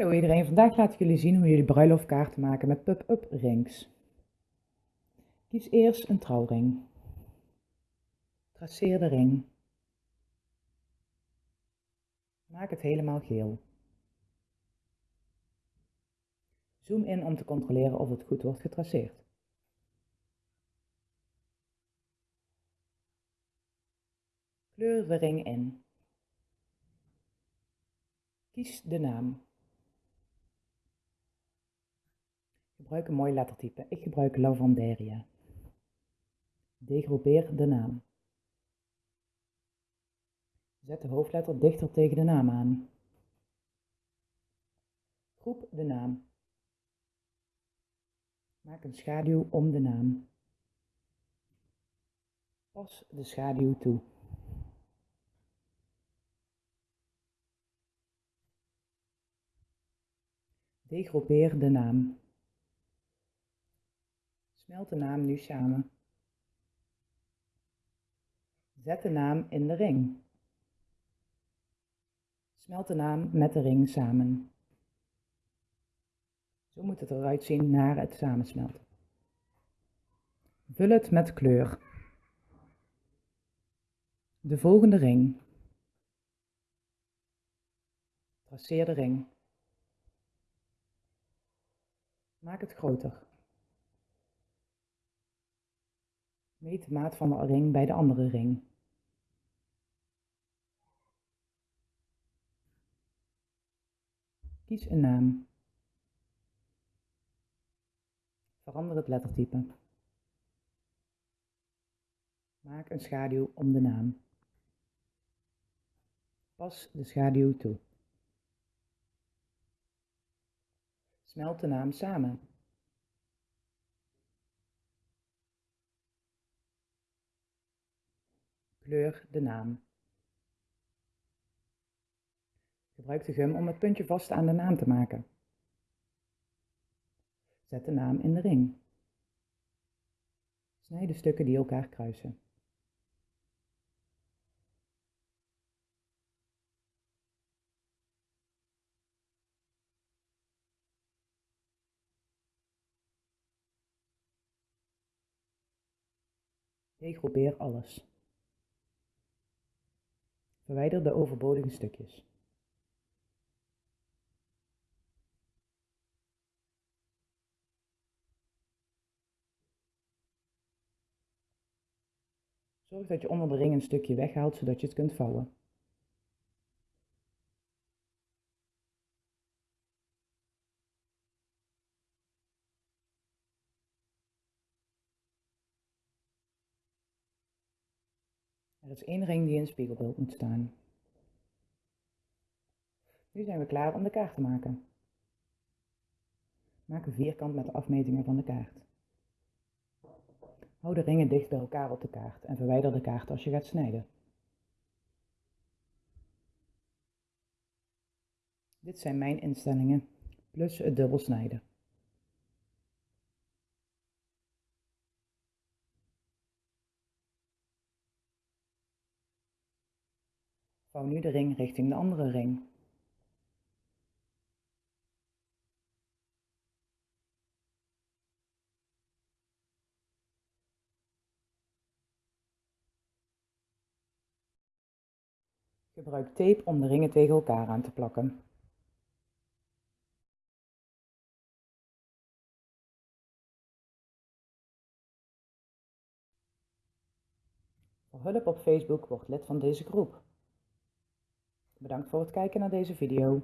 Hallo iedereen, vandaag laat ik jullie zien hoe jullie bruiloftkaarten maken met pop-up rings. Kies eerst een trouwring. Traceer de ring. Maak het helemaal geel. Zoom in om te controleren of het goed wordt getraceerd. Kleur de ring in. Kies de naam. Gebruik een mooi lettertype. Ik gebruik Lavanderia. Degroepeer de naam. Zet de hoofdletter dichter tegen de naam aan. Groep de naam. Maak een schaduw om de naam. Pas de schaduw toe. Degroepeer de naam. Smelt de naam nu samen. Zet de naam in de ring. Smelt de naam met de ring samen. Zo moet het eruit zien na het samensmelten. Vul het met kleur. De volgende ring. Traceer de ring. Maak het groter. Meet de maat van de ring bij de andere ring. Kies een naam. Verander het lettertype. Maak een schaduw om de naam. Pas de schaduw toe. Smelt de naam samen. De naam. Gebruik de gum om het puntje vast aan de naam te maken. Zet de naam in de ring. Snijd de stukken die elkaar kruisen. Degroepeer alles. Verwijder de overbodige stukjes. Zorg dat je onder de ring een stukje weghaalt zodat je het kunt vouwen. Er is één ring die in spiegelbeeld moet staan. Nu zijn we klaar om de kaart te maken. Maak een vierkant met de afmetingen van de kaart. Hou de ringen dicht bij elkaar op de kaart en verwijder de kaart als je gaat snijden. Dit zijn mijn instellingen, plus het dubbel snijden. Vouw nu de ring richting de andere ring. Gebruik tape om de ringen tegen elkaar aan te plakken. Voor hulp op Facebook word lid van deze groep. Bedankt voor het kijken naar deze video.